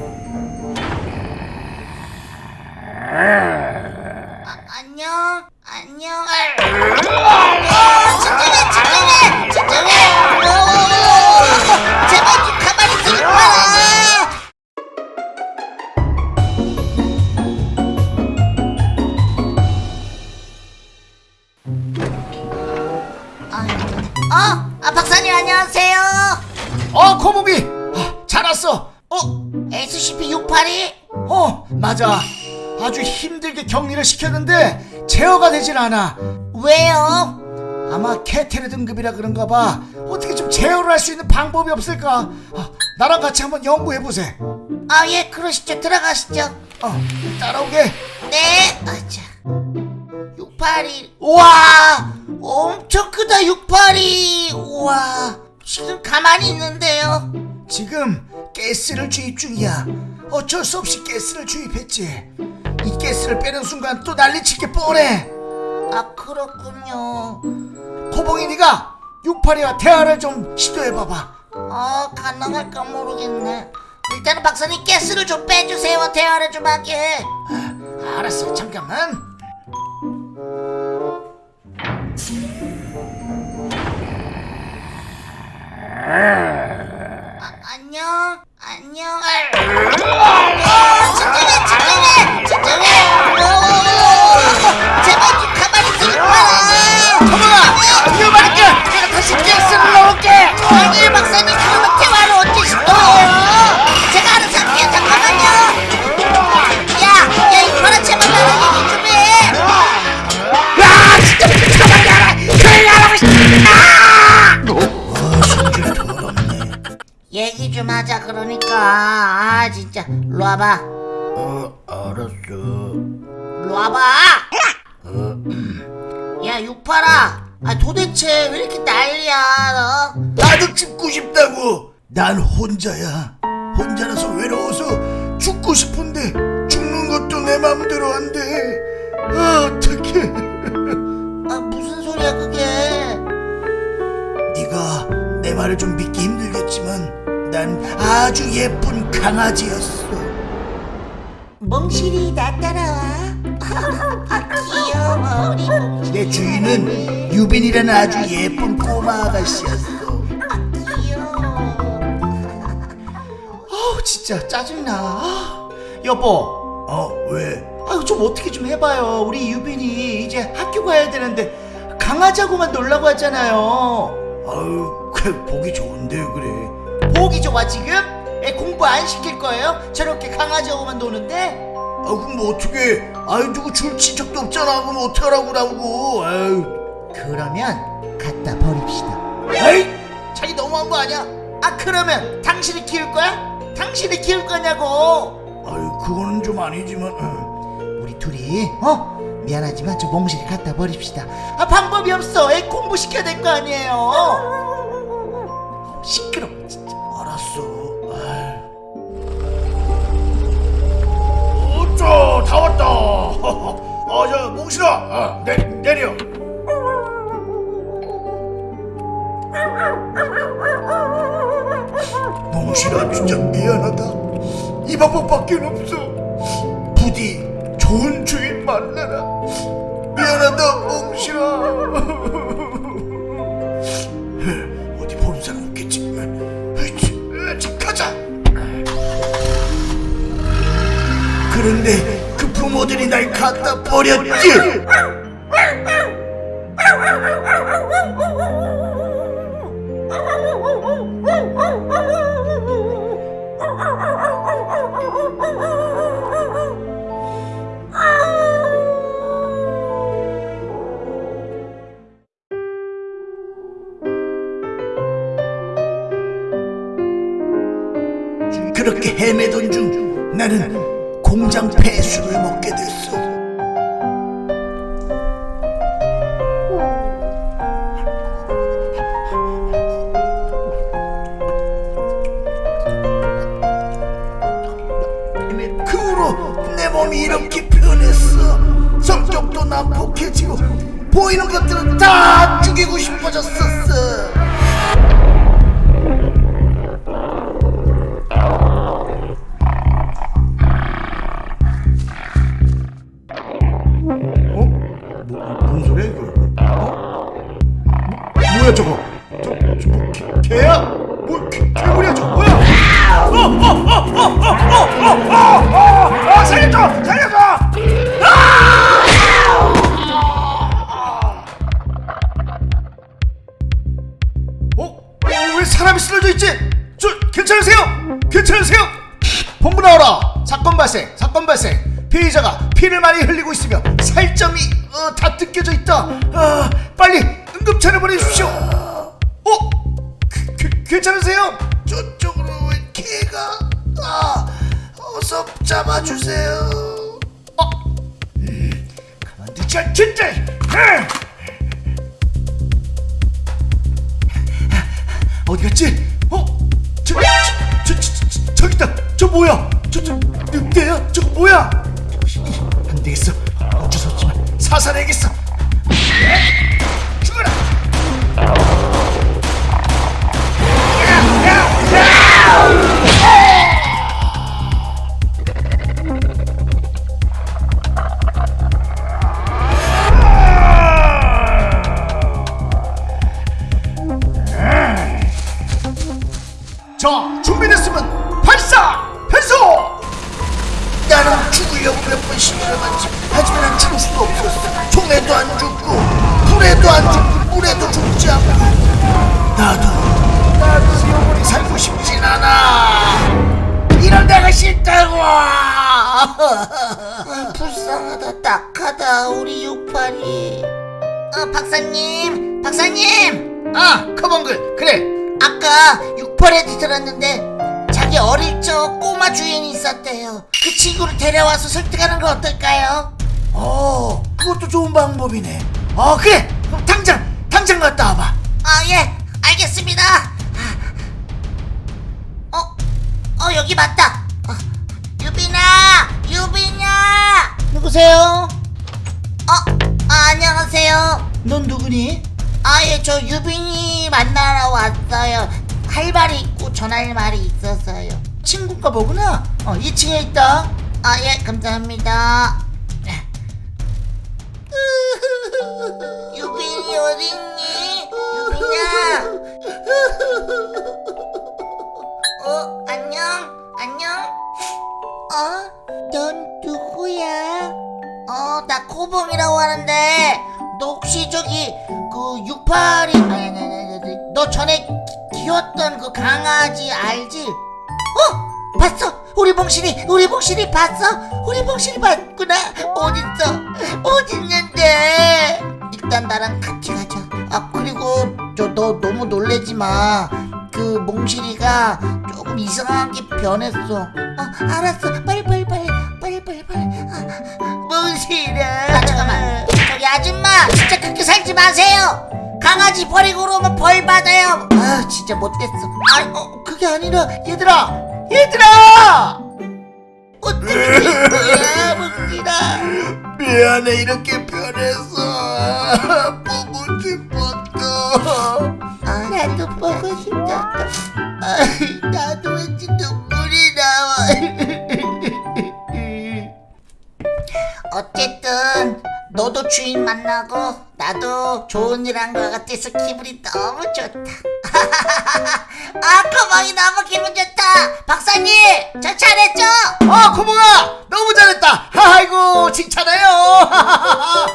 아, 안녕. 안녕. 어, 진정해 진정해 진정해 어, 제발 좀 가만히 있어 봐라 어, 아, 박사님 안녕하세요. 어 코봉이 맞아 아주 힘들게 격리를 시켰는데 제어가 되질 않아 왜요? 아마 케테르 등급이라 그런가 봐 어떻게 좀 제어를 할 수 있는 방법이 없을까 아, 나랑 같이 한번 연구해보세 아, 예, 그러시죠. 들어가시죠. 어 따라오게 네, 아자. 682. 우와! 엄청 크다, 682. 우와. 지금 가만히 있는데요. 지금 가스를 주입 중이야 어쩔 수 없이 가스를 주입했지 이 가스를 빼는 순간 또 난리칠 게 뻔해 아, 그렇군요. 코봉이 네가 682와 대화를 좀 시도해봐봐 아, 가능할까 모르겠네. 일단은 박사님 가스를 좀 빼주세요. 대화를 좀 하게. 알았어 잠깐만 아, 안녕, 안녕. 진짜. 일로 와봐. 어 알았어. 일로 와봐. 야 육팔아 아 도대체 왜 이렇게 난리야 너? 나도 죽고 싶다고. 난 혼자야. 혼자라서 외로워서 죽고 싶은데 죽는 것도 내 맘대로 안돼. 아 어떡해. 아, 무슨 소리야 그게? 네가 내 말을 좀 믿기 힘들겠지만 난 아주 예쁜 강아지였어. 몽실이 나 따라와. 아, 귀여워 우리 몽실이. 내 주인은 유빈이라는 아주 예쁜 꼬마 아가씨였어. 귀여워. 아우 진짜 짜증나. 아, 여보. 어 왜? 아유 좀 어떻게 좀 해봐요. 우리 유빈이 이제 학교 가야 되는데 강아지하고만 놀라고 하잖아요. 아유 그 보기 좋은데 그래. 보기 좋아 지금? 애 공부 안 시킬 거예요? 저렇게 강아지하고만 노는데? 아 그럼 뭐 어떻게 아유 누구 줄 친척도 없잖아. 그럼 어떡하라고 라고. 아유. 그러면 갖다 버립시다. 에이 자기 너무한 거 아니야? 아 그러면 당신이 키울 거야? 당신이 키울 거냐고? 아유 그거는 좀 아니지만 우리 둘이 어? 미안하지만 저 몽실이 갖다 버립시다. 아 방법이 없어. 애 공부시켜야 될 거 아니에요. 시끄러워 이 방법밖에 없어. 부디 좋은 주인 만나라. 미안하다 몽실아. 어디 보는 사람 없겠지 으이치, 가자. 그런데 그 부모들이 날 갖다 버렸지 그렇게 헤매던 중 나는 공장 폐수를 먹게 됐어. 그 후로 내 몸이 이렇게 변했어. 성격도 난폭해지고 보이는 것들은 다 죽이고 싶어졌었어. 있으며 살점이 어, 다 뜯겨져 있다 아, 빨리 응급차를 보내주십시오 어? 그, 그, 괜찮으세요? 저쪽으로 왜 개가 아 어서 잡아주세요 어? 음, 가만두지 않겠다 아! 어디 갔지? 어? 저, 저, 저, 저, 저, 저기 있다 저 뭐야? 저, 저, 늑대야? 저거 뭐야? 안 되겠어 사살해야겠어. 예? 죽어라. 자 준비됐으면 발사! 변소 나는 죽으려고 몇번 시도해봤지 하지만 난 죽을 수가 없었어 총에도 안 죽고 불에도 안 죽고 물에도 죽지 않고 나도 나도 영원히 살고 싶진 않아. 이런 데가 싫다고. 아, 불쌍하다 딱하다 우리 육팔이. 어 박사님 박사님. 아 커먼글 그래. 아까 육팔에도 들었는데 자기 어릴 적 꼬마 주인이 있었대요. 그 친구를 데려와서 설득하는 거 어떨까요? 어 그것도 좋은 방법이네. 어 그래. 그럼 당장 당장 갔다 와봐. 아 예. 알겠습니다. 어? 어 여기 맞다. 어, 유빈아 유빈아. 누구세요? 어? 아, 안녕하세요. 넌 누구니? 아예 저 유빈이 만나러 왔어요. 할 말이 있고 전할 말이 있어서요. 친구가 뭐구나. 어 2층에 있다. 아 예 감사합니다 어딨니? 유빈아 어 안녕 안녕 어? 넌 누구야? 어 나 코봉이라고 하는데 너 혹시 저기 그 68이 아니 아니 아니 아니 너 전에 키- 키웠던 그 강아지 알지? 어? 봤어? 우리 봉실이 우리 봉실이 봤어? 우리 봉실이 봤구나 어딨어? 어딨는데? 일단 나랑 같이 가자. 아 그리고 저 너 너무 놀래지 마그 몽실이가 조금 이상하게 변했어. 어 알았어. 빨리 빨리 빨리 빨리 빨리 빨리. 아, 몽실아. 아 잠깐만. 저기 아줌마 진짜 그렇게 살지 마세요. 강아지 버리고 오면 벌 받아요. 아 진짜 못됐어. 아 어, 그게 아니라 얘들아 얘들아! 된 거야 몽실아. 미안해 이렇게 변해서 나도 왠지 눈물이 나와. 어쨌든 너도 주인 만나고 나도 좋은 일 한 것 같아서 기분이 너무 좋다. 아, 거방이 너무 기분 좋다. 박사님, 저 잘했죠? 어 코몽아 너무 잘했다 아이고 칭찬해요